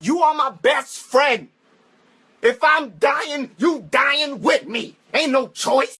You are my best friend. If I'm dying, you dying with me. Ain't no choice.